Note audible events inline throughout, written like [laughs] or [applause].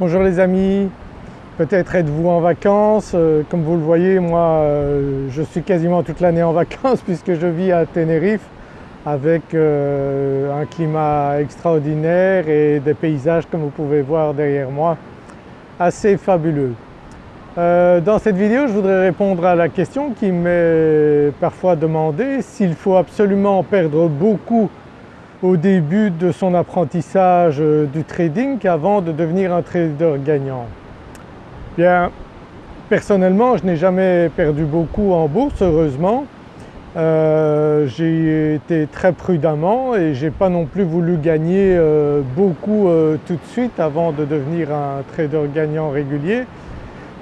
Bonjour les amis, peut-être êtes-vous en vacances, euh, comme vous le voyez moi euh, je suis quasiment toute l'année en [laughs] vacances puisque je vis à Tenerife avec euh, un climat extraordinaire et des paysages comme vous pouvez voir derrière moi assez fabuleux. dans cette vidéo je voudrais répondre à la question qui m'est parfois demandée s'il faut absolument perdre beaucoup au début de son apprentissage euh, du trading avant de devenir un trader gagnant Bien personnellement je n'ai jamais perdu beaucoup en bourse heureusement. Euh, j'ai été très prudemment et j'ai pas non plus voulu gagner euh, beaucoup tout de suite avant de devenir un trader gagnant régulier.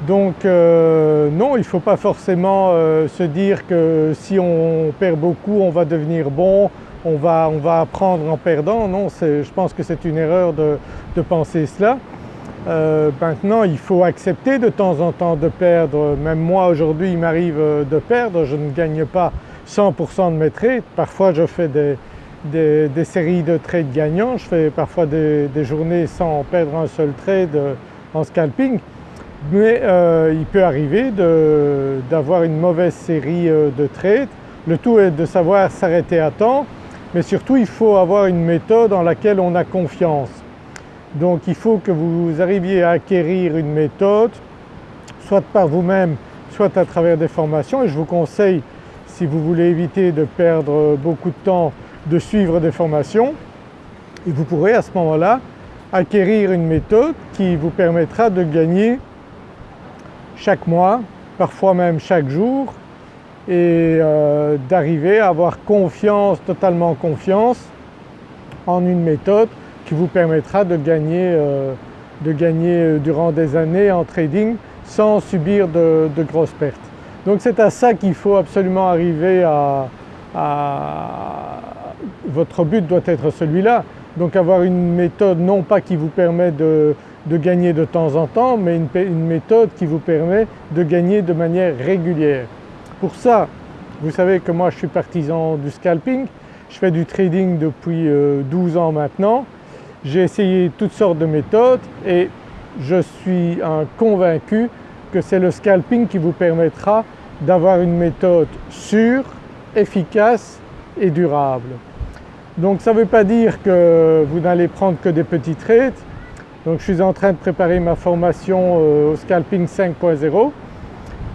Donc non il ne faut pas forcément se dire que si on perd beaucoup on va devenir bon, on va, apprendre en perdant. Non, je pense que c'est une erreur de, penser cela. Euh, maintenant il faut accepter de temps en temps de perdre, même moi aujourd'hui il m'arrive euh, de perdre, je ne gagne pas 100% de mes trades, parfois je fais des, séries de trades gagnants, je fais parfois des, journées sans perdre un seul trade euh, en scalping, mais il peut arriver d'avoir une mauvaise série de trades. Le tout est de savoir s'arrêter à temps mais surtout il faut avoir une méthode en laquelle on a confiance. Donc il faut que vous arriviez à acquérir une méthode soit par vous-même soit à travers des formations et je vous conseille si vous voulez éviter de perdre beaucoup de temps de suivre des formations et vous pourrez à ce moment-là acquérir une méthode qui vous permettra de gagner chaque mois, parfois même chaque jour et euh, d'arriver à avoir confiance, totalement confiance en une méthode qui vous permettra de gagner, euh, euh, durant des années en trading sans subir de, grosses pertes. Donc c'est à ça qu'il faut absolument arriver à, Votre but doit être celui-là, donc avoir une méthode non pas qui vous permet de, gagner de temps en temps mais une méthode qui vous permet de gagner de manière régulière. Pour ça, vous savez que moi je suis partisan du scalping, je fais du trading depuis 12 euh, ans maintenant. J'ai essayé toutes sortes de méthodes et je suis convaincu que c'est le scalping qui vous permettra d'avoir une méthode sûre, efficace et durable. Donc ça ne veut pas dire que vous n'allez prendre que des petits trades. Donc je suis en train de préparer ma formation euh, au scalping 5.0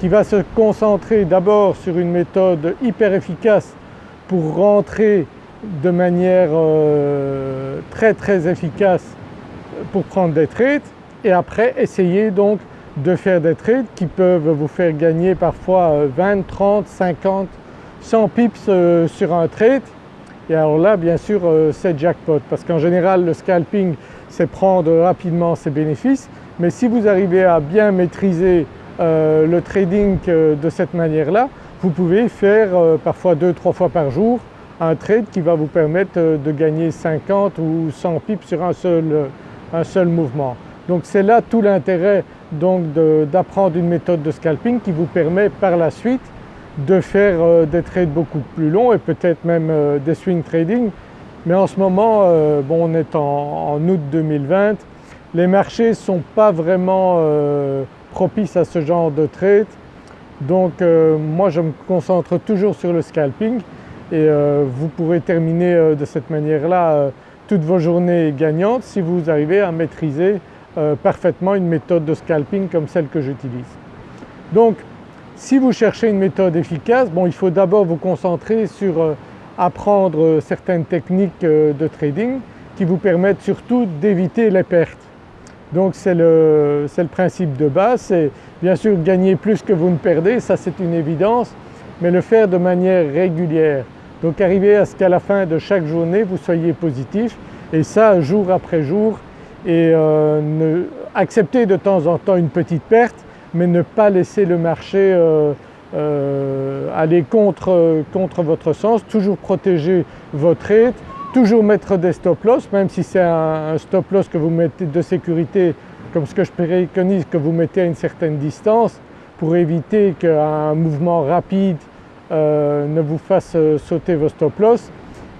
qui va se concentrer d'abord sur une méthode hyper efficace pour rentrer de manière euh, très très efficace pour prendre des trades et après essayer donc de faire des trades qui peuvent vous faire gagner parfois 20, 30, 50, 100 pips euh, sur un trade. Et alors là bien sûr euh, c'est jackpot parce qu'en général le scalping c'est prendre rapidement ses bénéfices. Mais si vous arrivez à bien maîtriser euh, le trading euh, de cette manière-là, vous pouvez faire euh, parfois 2-3 fois par jour un trade qui va vous permettre de gagner 50 ou 100 pips sur un seul, mouvement. Donc c'est là tout l'intérêt d'apprendre une méthode de scalping qui vous permet par la suite de faire des trades beaucoup plus longs et peut-être même des swing trading. Mais en ce moment, bon, on est en, en, août 2020, les marchés ne sont pas vraiment propice à ce genre de trade. Donc euh, moi je me concentre toujours sur le scalping et euh, vous pourrez terminer euh, de cette manière-là toutes vos journées gagnantes si vous arrivez à maîtriser parfaitement une méthode de scalping comme celle que j'utilise. Donc si vous cherchez une méthode efficace, bon il faut d'abord vous concentrer sur apprendre certaines techniques de trading qui vous permettent surtout d'éviter les pertes. Donc c'est le, principe de base, c'est bien sûr gagner plus que vous ne perdez, ça c'est une évidence, mais le faire de manière régulière. Donc arriver à ce qu'à la fin de chaque journée vous soyez positif. Et ça jour après jour. Et euh, accepter de temps en temps une petite perte mais ne pas laisser le marché euh, euh, aller contre, contre votre sens, toujours protéger votre trade, Toujours mettre des stop loss, même si c'est un, stop loss que vous mettez de sécurité comme ce que je préconise que vous mettez à une certaine distance pour éviter qu'un mouvement rapide euh, ne vous fasse euh, sauter vos stop loss.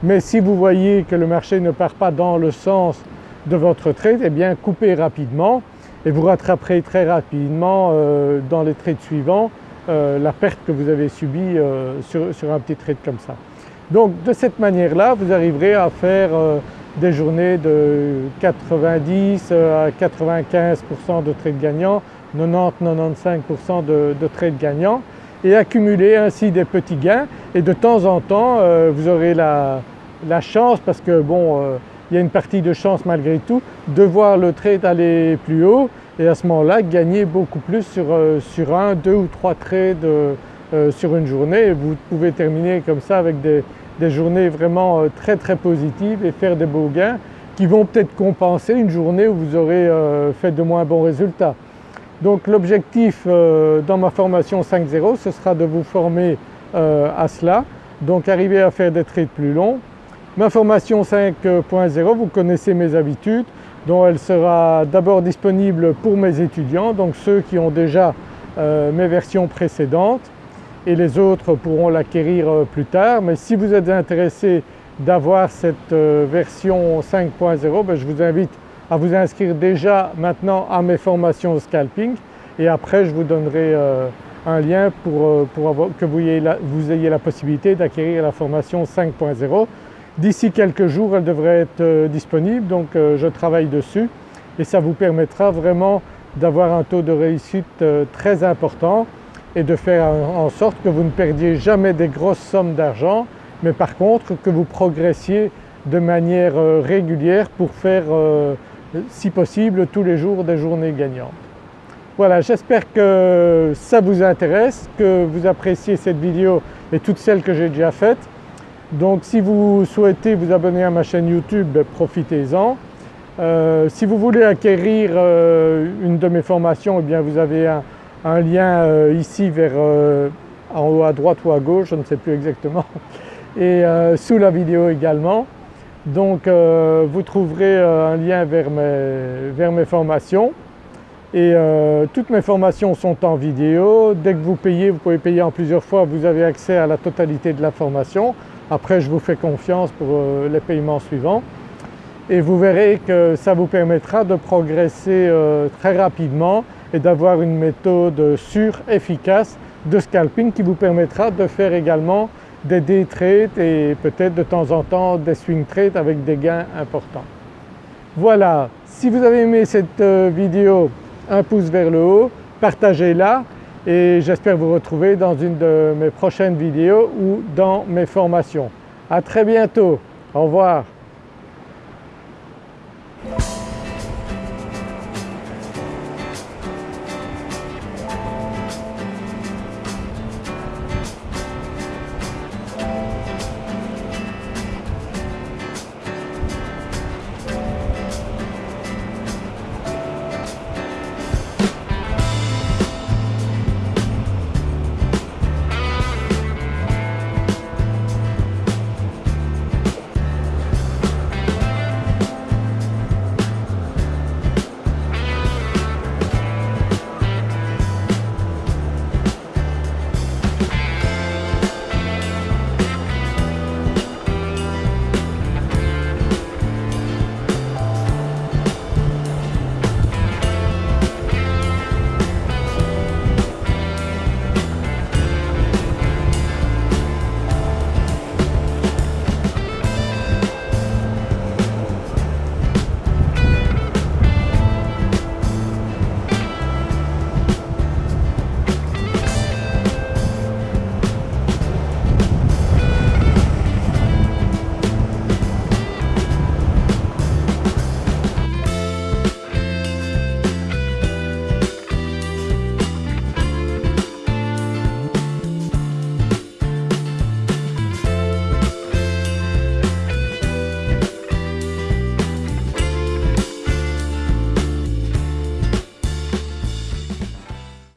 Mais si vous voyez que le marché ne part pas dans le sens de votre trade, eh bien coupez rapidement et vous rattraperez très rapidement dans les trades suivants la perte que vous avez subie sur, un petit trade comme ça. Donc de cette manière-là vous arriverez à faire des journées de 90 à 95% de trades gagnants, 90-95% de, de trades gagnants et accumuler ainsi des petits gains et de temps en temps euh, vous aurez la, chance parce que bon euh, il y a une partie de chance malgré tout de voir le trade aller plus haut et à ce moment-là gagner beaucoup plus euh, sur un, deux ou trois trades sur une journée. Vous pouvez terminer comme ça avec des, des journées vraiment très très positives et faire des beaux gains qui vont peut-être compenser une journée où vous aurez fait de moins bons résultats. Donc l'objectif euh, dans ma formation 5.0 ce sera de vous former euh, à cela, donc arriver à faire des trades plus longs. Ma formation 5.0 vous connaissez mes habitudes dont elle sera d'abord disponible pour mes étudiants donc ceux qui ont déjà euh, mes versions précédentes et les autres pourront l'acquérir plus tard. Mais si vous êtes intéressé d'avoir cette version 5.0 ben, je vous invite à vous inscrire déjà maintenant à mes formations scalping. Et après je vous donnerai euh, un lien pour, euh, que vous ayez, la, possibilité d'acquérir la formation 5.0. D'ici quelques jours elle devrait être euh, disponible. Donc je travaille dessus. Et ça vous permettra vraiment d'avoir un taux de réussite très important et de faire en sorte que vous ne perdiez jamais des grosses sommes d'argent mais par contre que vous progressiez de manière régulière pour faire si possible tous les jours des journées gagnantes. Voilà j'espère que ça vous intéresse, que vous appréciez cette vidéo et toutes celles que j'ai déjà faites. Donc si vous souhaitez vous abonner à ma chaîne YouTube, ben, profitez-en. Euh, si vous voulez acquérir euh, une de mes formations, eh bien vous avez un, lien euh, ici vers en haut à droite ou à gauche, je ne sais plus exactement, et sous la vidéo également. Donc euh, vous trouverez euh, un lien vers mes, formations et euh, toutes mes formations sont en vidéo. Dès que vous payez, vous pouvez payer en plusieurs fois, vous avez accès à la totalité de la formation. Après je vous fais confiance pour les paiements suivants et vous verrez que ça vous permettra de progresser très rapidement et d'avoir une méthode sûre, efficace de scalping qui vous permettra de faire également des day trades et peut-être de temps en temps des swing trades avec des gains importants. Voilà, si vous avez aimé cette euh, vidéo, un pouce vers le haut, partagez-la et j'espère vous retrouver dans une de mes prochaines vidéos ou dans mes formations. À très bientôt, au revoir.